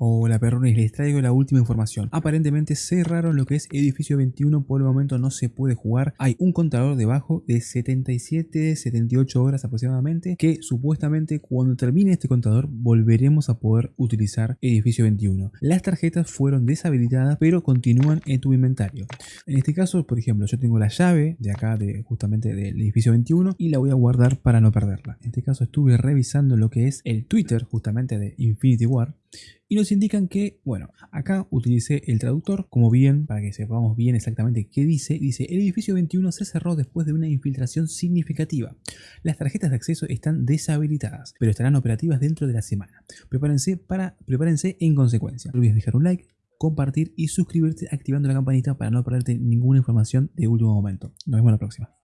Hola perrones, les traigo la última información. Aparentemente cerraron lo que es edificio 21, por el momento no se puede jugar. Hay un contador debajo de 77, 78 horas aproximadamente, que supuestamente cuando termine este contador volveremos a poder utilizar edificio 21. Las tarjetas fueron deshabilitadas pero continúan en tu inventario. En este caso, por ejemplo, yo tengo la llave de acá de justamente del edificio 21 y la voy a guardar para no perderla. En este caso estuve revisando lo que es el Twitter justamente de Infinity War y nos indican que, bueno, acá utilicé el traductor, como bien, para que sepamos bien exactamente qué dice, dice, el edificio 21 se cerró después de una infiltración significativa. Las tarjetas de acceso están deshabilitadas, pero estarán operativas dentro de la semana. Prepárense, para, prepárense en consecuencia. No olvides dejar un like, compartir y suscribirte activando la campanita para no perderte ninguna información de último momento. Nos vemos la próxima.